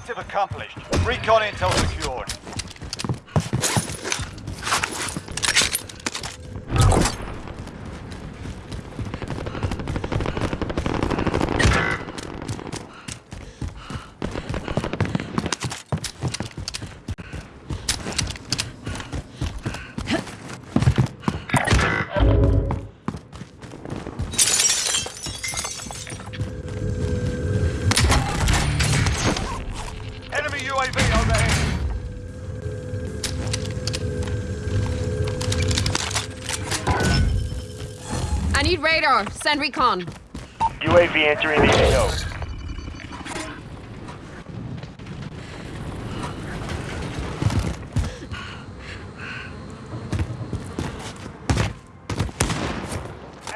Objective accomplished. Recon intel secured. Radar. Send recon. UAV entering the AO.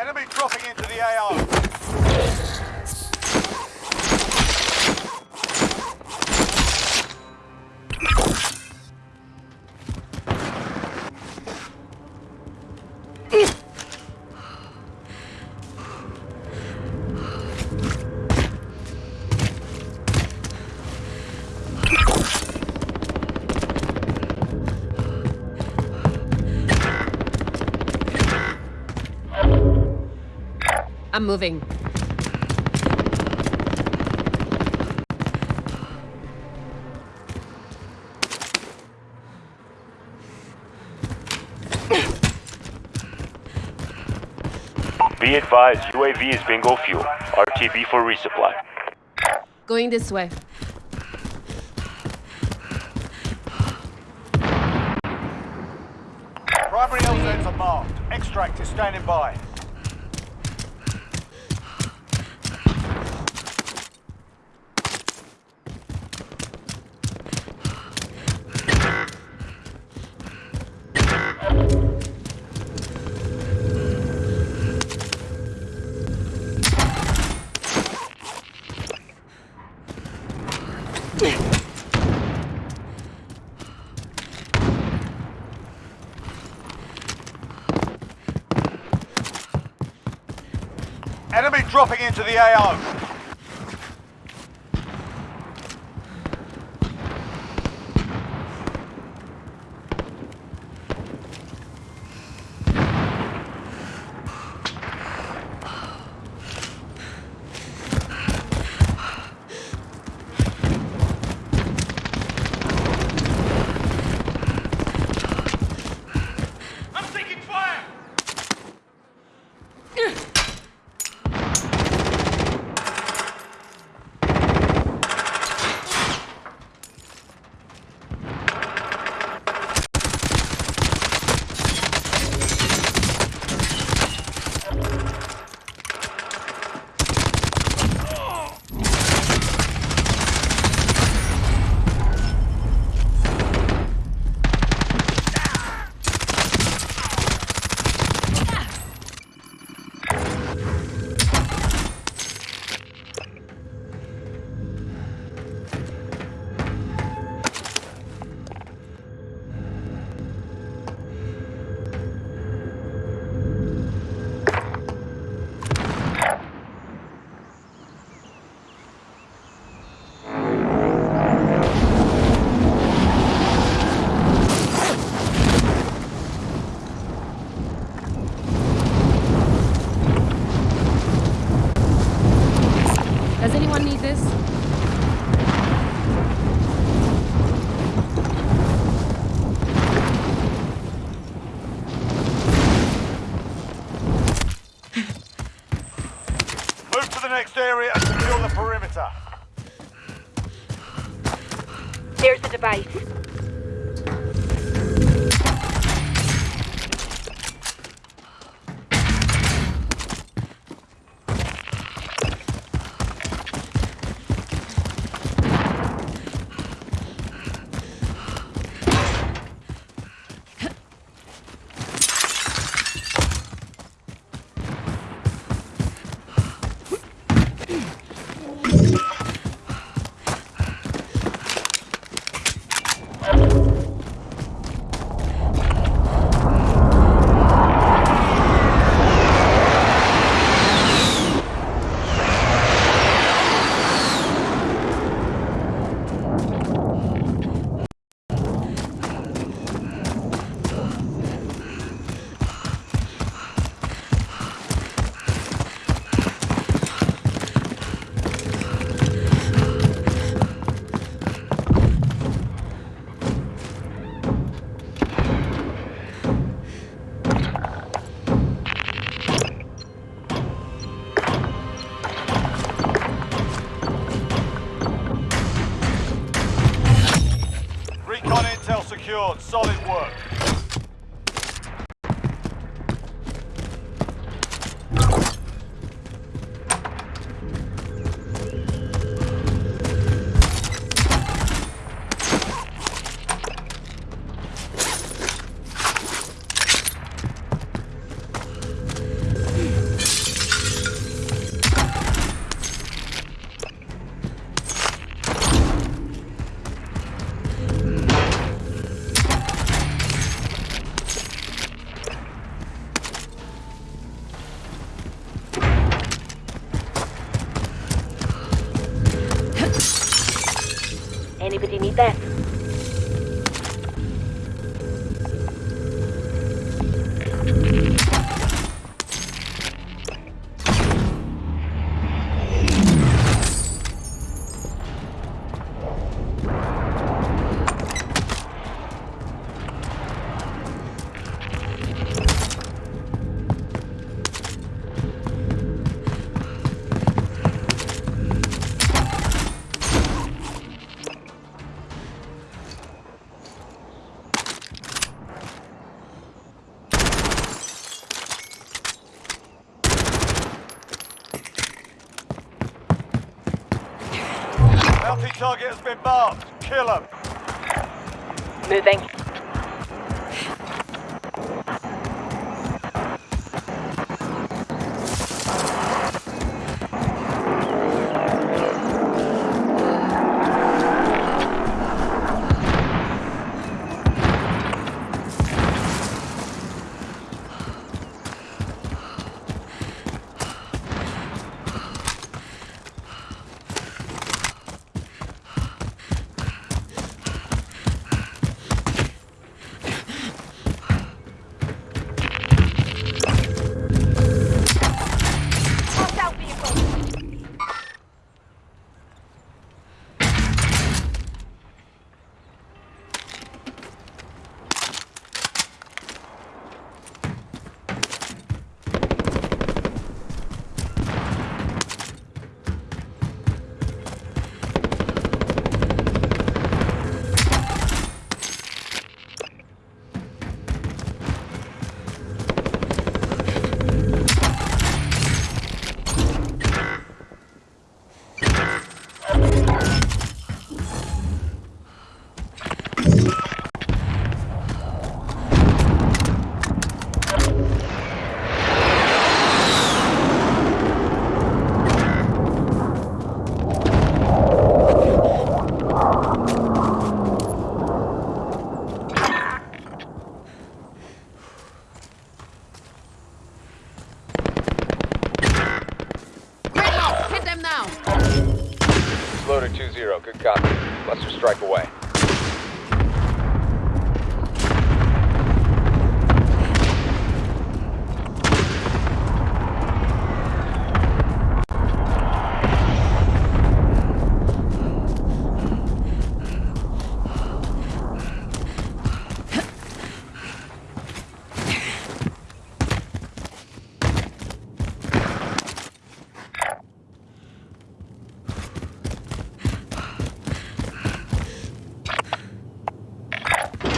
Enemy dropping into the AO. I'm moving. Be advised, UAV is bingo fuel. RTB for resupply. Going this way. Primary LZs are marked. Extract is standing by. Dropping into the AO. There's the device. been marked. Kill them. Moving.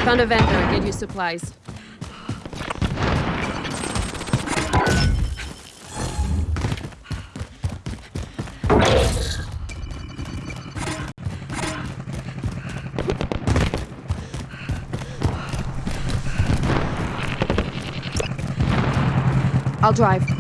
Found a vendor. Get you supplies. I'll drive.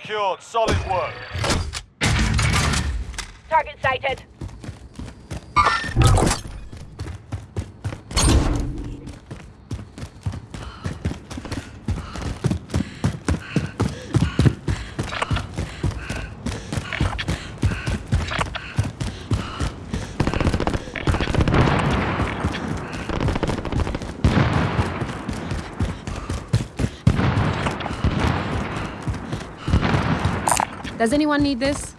Secured. Solid work. Target sighted. Does anyone need this?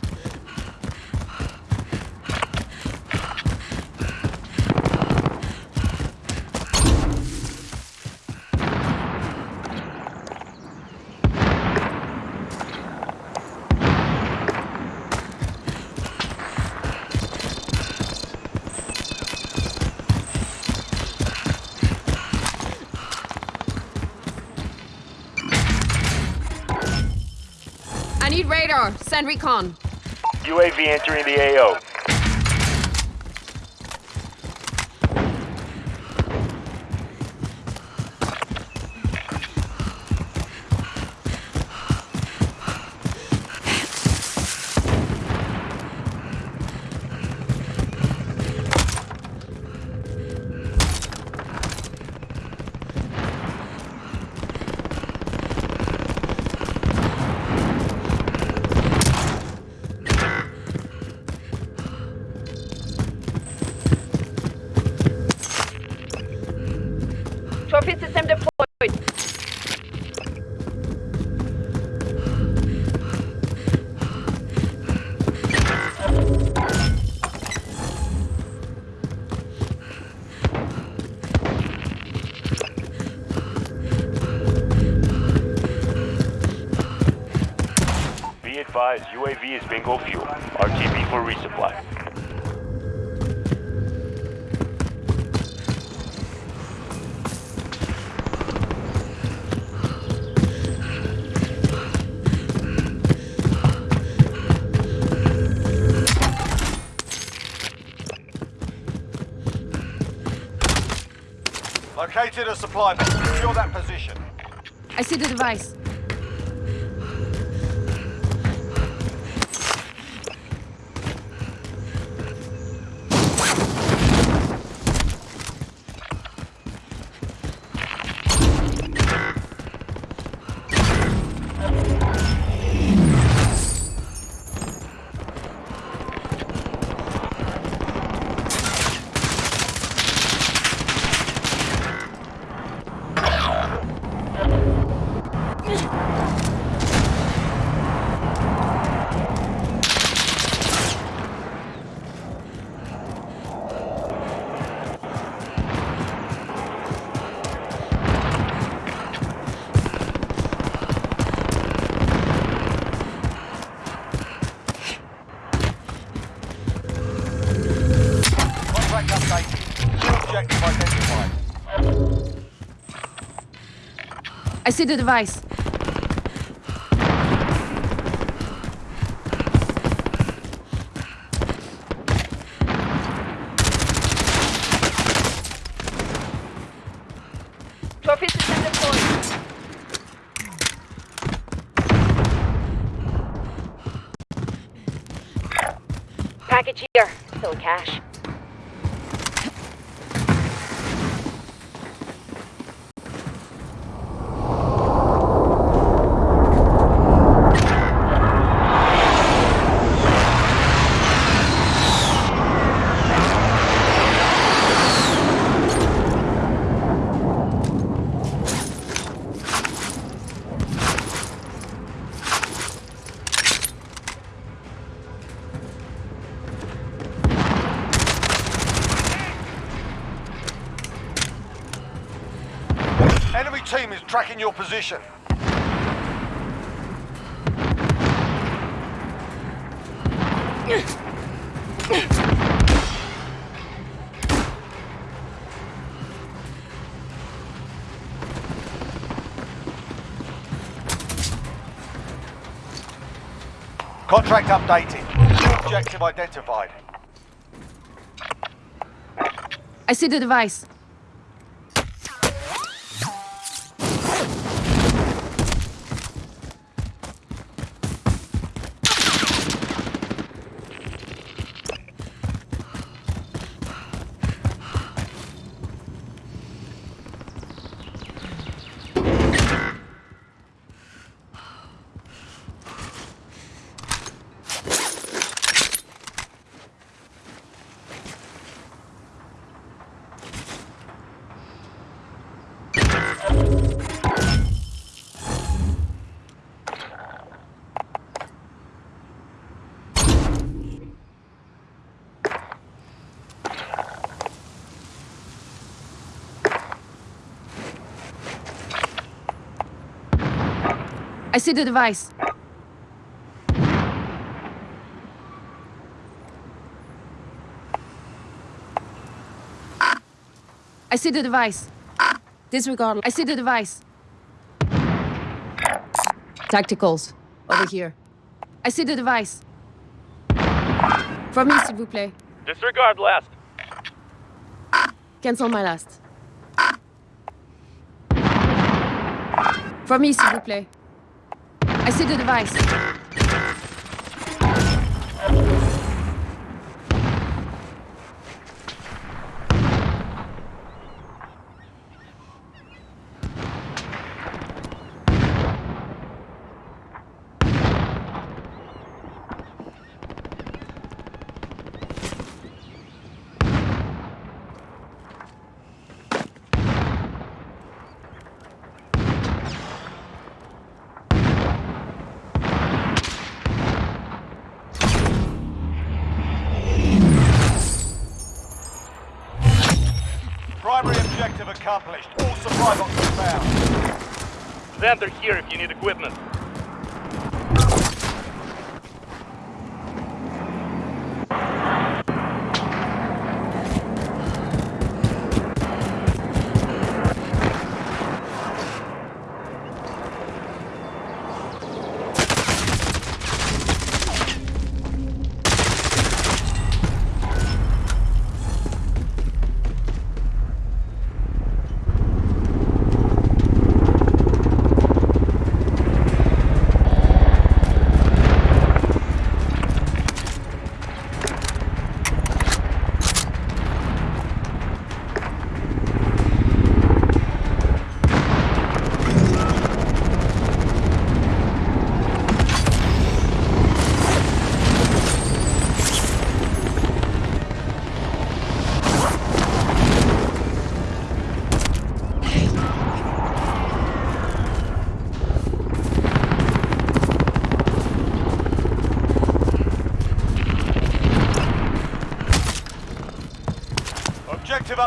Need radar. Send recon. UAV entering the AO. Trophy system Located a supply. Secure that position. I see the device. See the device. Contract updated. Objective identified. I see the device. I see the device. I see the device. Disregard. I see the device. Tacticals. Over here. I see the device. From me, s'il vous plaît. Disregard last. Cancel my last. From me, s'il vous plaît. I a good device. Primary objective accomplished. All supply boxes found. Xander here if you need equipment.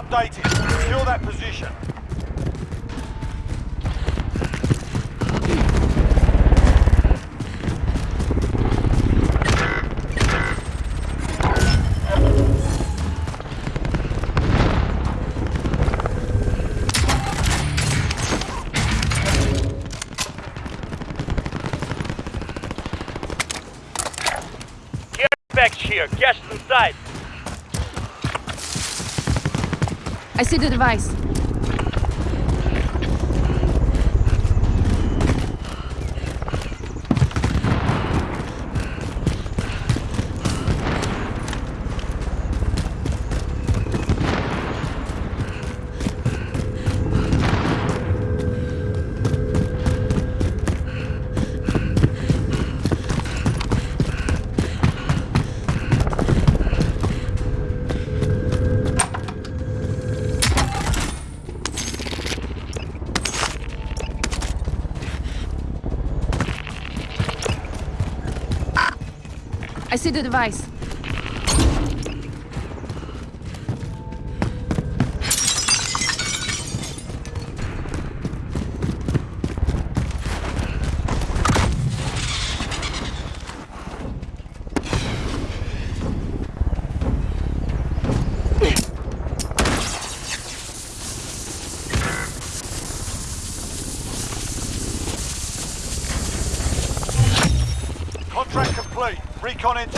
Updated. Secure that position. I see the device. See the device. Contract complete. Recon secured.